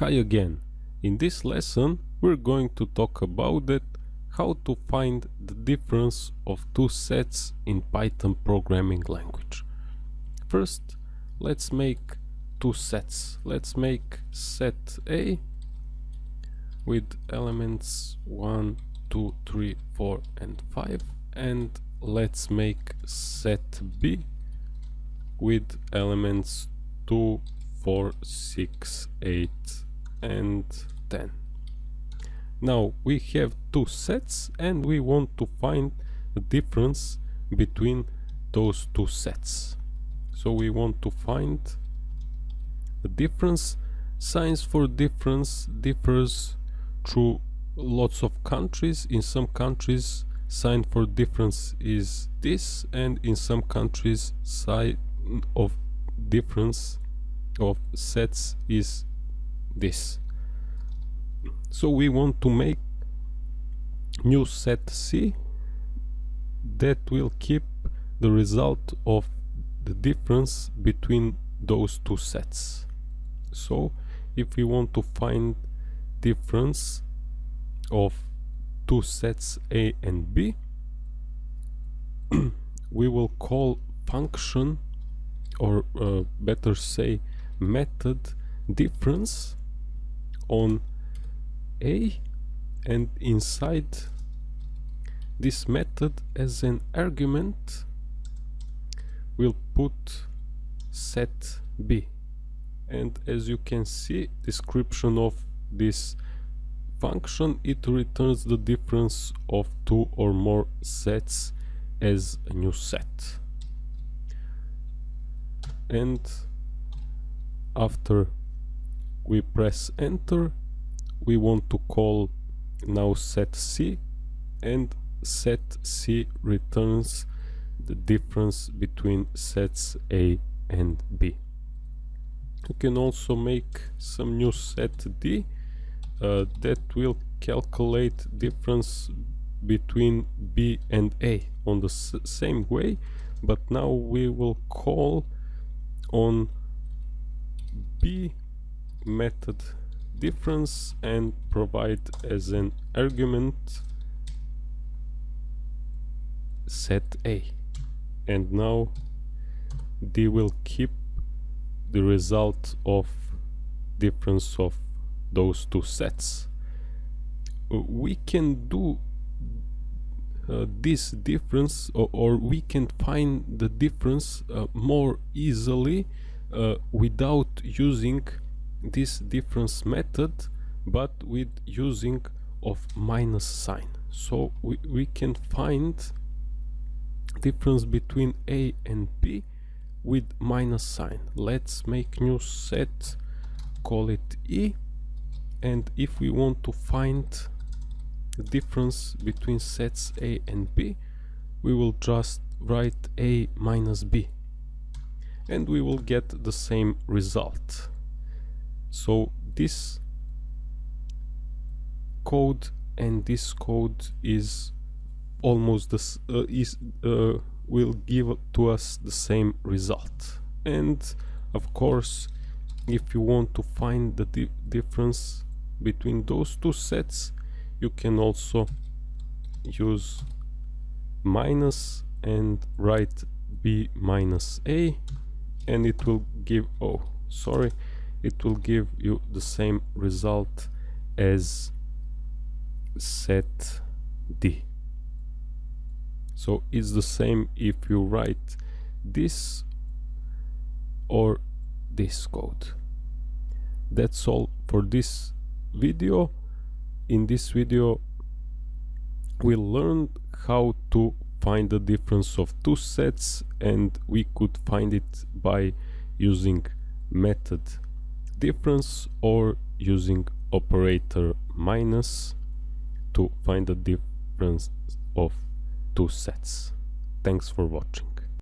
Hi again. In this lesson we're going to talk about it, how to find the difference of two sets in Python programming language. First let's make two sets. Let's make set A with elements 1, 2, 3, 4 and 5 and let's make set B with elements 2, 4, 6, 8 and 10. Now we have two sets and we want to find the difference between those two sets. So we want to find the difference. Signs for difference differs through lots of countries. In some countries sign for difference is this and in some countries sign of difference of sets is this. So we want to make new set C that will keep the result of the difference between those two sets. So if we want to find difference of two sets A and B we will call function or uh, better say method difference on a and inside this method as an argument we'll put set b. And as you can see description of this function it returns the difference of two or more sets as a new set. And after we press enter we want to call now set C and set C returns the difference between sets A and B. You can also make some new set D uh, that will calculate difference between B and A on the same way but now we will call on B method difference and provide as an argument set A. And now D will keep the result of difference of those two sets. We can do uh, this difference or, or, we can find the difference uh, more easily uh, without using this difference method but with using of minus sign. So we, we can find difference between a and b with minus sign. Let's make new set call it e and if we want to find the difference between sets a and b we will just write a minus b and we will get the same result so this code and this code is almost this uh, is uh, will give to us the same result. And of course if you want to find the di difference between those two sets you can also use minus and write b minus a and it will give oh sorry it will give you the same result as set D. So it's the same if you write this or this code. That's all for this video. In this video we learned how to find the difference of two sets and we could find it by using method difference or using operator minus to find the difference of two sets. Thanks for watching.